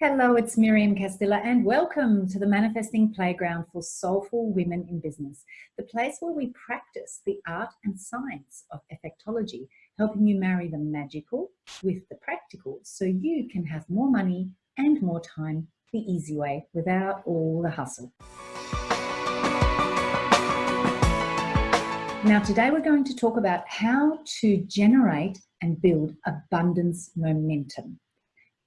Hello, it's Miriam Castilla and welcome to the Manifesting Playground for Soulful Women in Business, the place where we practice the art and science of effectology, helping you marry the magical with the practical so you can have more money and more time the easy way without all the hustle. Now today we're going to talk about how to generate and build abundance momentum.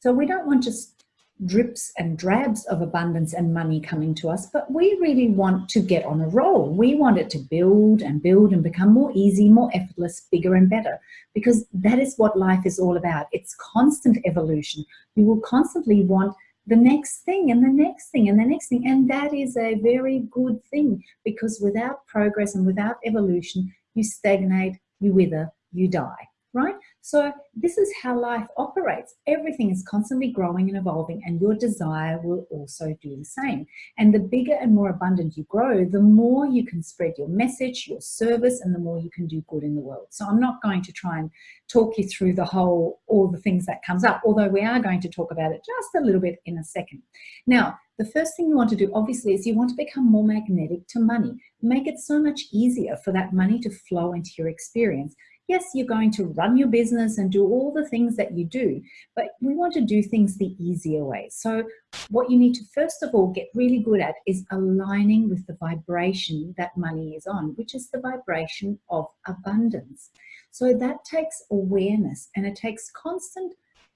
So we don't want just drips and drabs of abundance and money coming to us, but we really want to get on a roll. We want it to build and build and become more easy, more effortless, bigger and better, because that is what life is all about. It's constant evolution. You will constantly want the next thing and the next thing and the next thing. And that is a very good thing because without progress and without evolution, you stagnate, you wither, you die right? So this is how life operates. Everything is constantly growing and evolving and your desire will also do the same. And the bigger and more abundant you grow, the more you can spread your message, your service, and the more you can do good in the world. So I'm not going to try and talk you through the whole, all the things that comes up, although we are going to talk about it just a little bit in a second. Now, the first thing you want to do obviously is you want to become more magnetic to money. Make it so much easier for that money to flow into your experience yes, you're going to run your business and do all the things that you do, but we want to do things the easier way. So what you need to first of all get really good at is aligning with the vibration that money is on, which is the vibration of abundance. So that takes awareness and it takes constant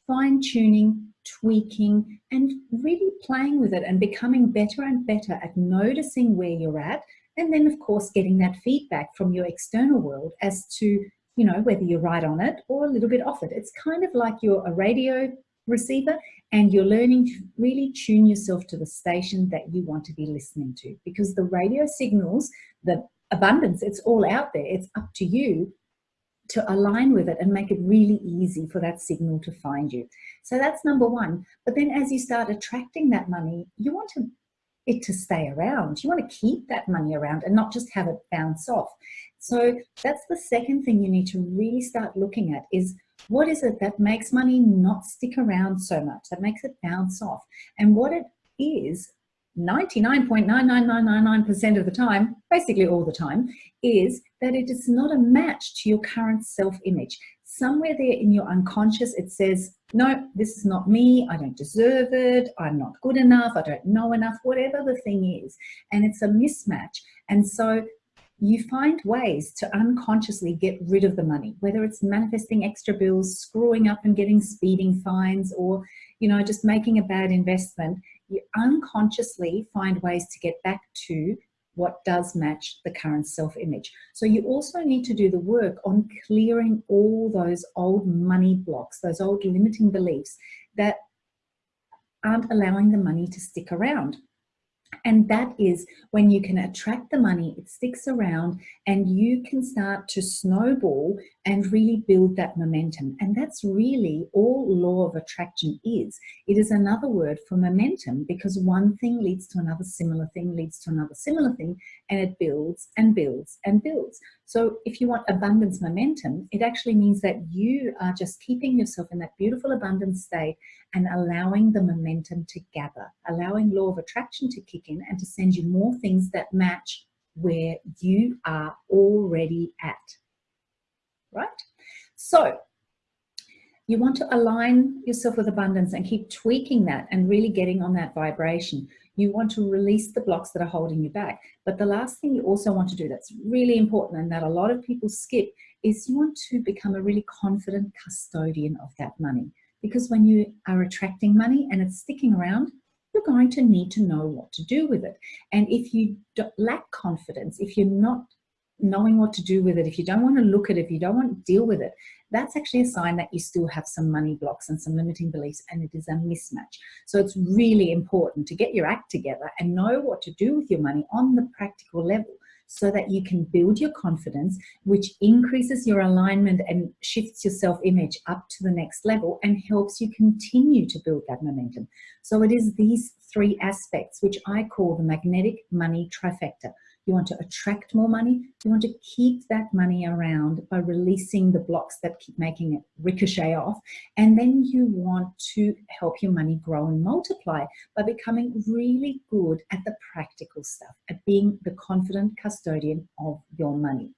fine tuning, tweaking, and really playing with it and becoming better and better at noticing where you're at. And then of course, getting that feedback from your external world as to you know, whether you're right on it or a little bit off it. It's kind of like you're a radio receiver and you're learning to really tune yourself to the station that you want to be listening to because the radio signals, the abundance, it's all out there. It's up to you to align with it and make it really easy for that signal to find you. So that's number one. But then as you start attracting that money, you want to it to stay around. You want to keep that money around and not just have it bounce off. So that's the second thing you need to really start looking at is what is it that makes money not stick around so much, that makes it bounce off? And what it is, 99.99999% of the time, basically all the time, is that it is not a match to your current self-image somewhere there in your unconscious, it says, no, this is not me. I don't deserve it. I'm not good enough. I don't know enough, whatever the thing is. And it's a mismatch. And so you find ways to unconsciously get rid of the money, whether it's manifesting extra bills, screwing up and getting speeding fines, or, you know, just making a bad investment. You unconsciously find ways to get back to what does match the current self-image. So you also need to do the work on clearing all those old money blocks, those old limiting beliefs that aren't allowing the money to stick around. And that is when you can attract the money, it sticks around and you can start to snowball and really build that momentum. And that's really all law of attraction is. It is another word for momentum because one thing leads to another similar thing, leads to another similar thing, and it builds and builds and builds. So if you want abundance momentum, it actually means that you are just keeping yourself in that beautiful abundance state and allowing the momentum to gather, allowing law of attraction to kick in and to send you more things that match where you are already at right? So you want to align yourself with abundance and keep tweaking that and really getting on that vibration. You want to release the blocks that are holding you back. But the last thing you also want to do that's really important and that a lot of people skip is you want to become a really confident custodian of that money. Because when you are attracting money and it's sticking around, going to need to know what to do with it. And if you lack confidence, if you're not knowing what to do with it, if you don't want to look at it, if you don't want to deal with it, that's actually a sign that you still have some money blocks and some limiting beliefs and it is a mismatch. So it's really important to get your act together and know what to do with your money on the practical level so that you can build your confidence, which increases your alignment and shifts your self-image up to the next level and helps you continue to build that momentum. So it is these three aspects, which I call the magnetic money trifecta You want to attract more money. You want to keep that money around by releasing the blocks that keep making it ricochet off. And then you want to help your money grow and multiply by becoming really good at the practical stuff, at being the confident custodian of your money.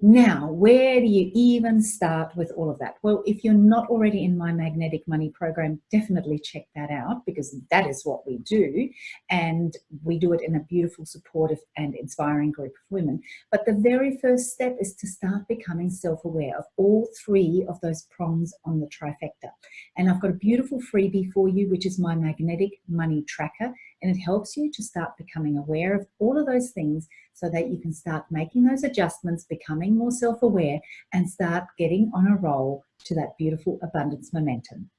Now, where do you even start with all of that? Well, if you're not already in my Magnetic Money program, definitely check that out because that is what we do. And we do it in a beautiful, supportive and inspiring group of women. But the very first step is to start becoming self-aware of all three of those prongs on the trifecta. And I've got a beautiful freebie for you, which is my Magnetic Money Tracker. And it helps you to start becoming aware of all of those things so that you can start making those adjustments, becoming more self-aware and start getting on a roll to that beautiful abundance momentum.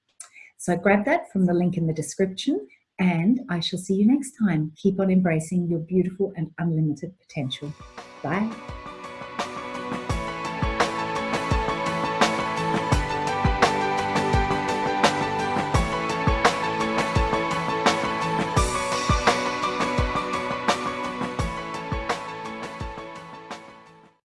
So grab that from the link in the description and I shall see you next time. Keep on embracing your beautiful and unlimited potential. Bye.